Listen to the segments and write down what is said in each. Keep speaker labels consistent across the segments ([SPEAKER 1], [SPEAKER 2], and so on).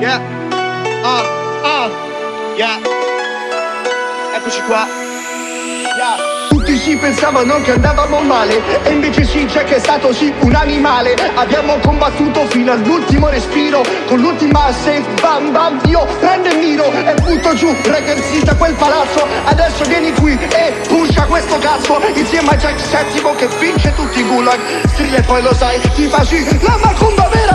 [SPEAKER 1] Yeah. Ah, ah. Yeah. Eccoci qua. Yeah.
[SPEAKER 2] Tutti si pensavano che andavamo male E invece sì c'è che è stato sì un animale Abbiamo combattuto fino all'ultimo respiro Con l'ultima safe bam bam Io prendo e miro e butto giù Ragazzi da quel palazzo Adesso vieni qui e pusha questo cazzo Insieme a Jack Settimo che vince tutti i gulag Strilla e poi lo sai ti fa sì La macumba vera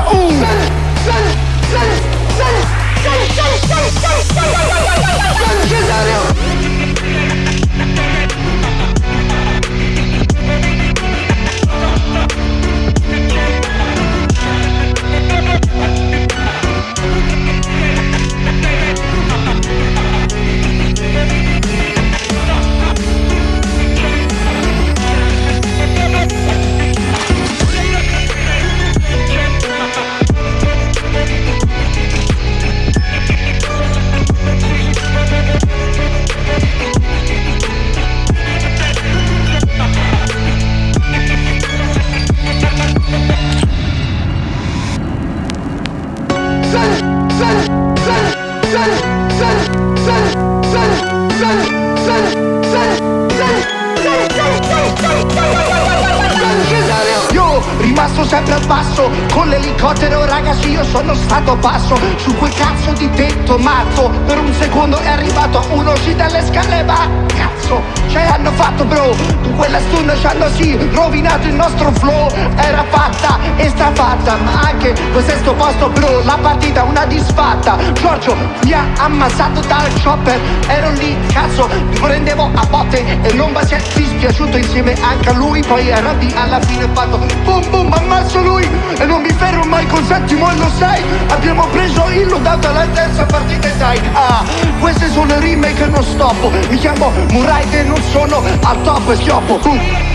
[SPEAKER 2] rimasto sempre al passo Con l'elicottero ragazzi io sono stato basso. Su quel cazzo di tetto matto Per un secondo è arrivato uno uscì dalle scale ma cazzo Ce hanno fatto bro. Con quella stun ci hanno sì rovinato il nostro flow. Era fatta e strafatta Ma anche questo è sto posto bro. La partita una disfatta. Giorgio mi ha ammazzato dal chopper. Ero lì cazzo mi prendevo a botte. E mi si è dispiaciuto insieme anche a lui. Poi era lì alla fine fatto Boom boom ammazzo lui E non mi fermo mai col settimo e lo sai Abbiamo preso il loadout alla terza partita e dai Ah queste sono rime che non stoppo Mi chiamo Murray e non sono al top e schioppo uh.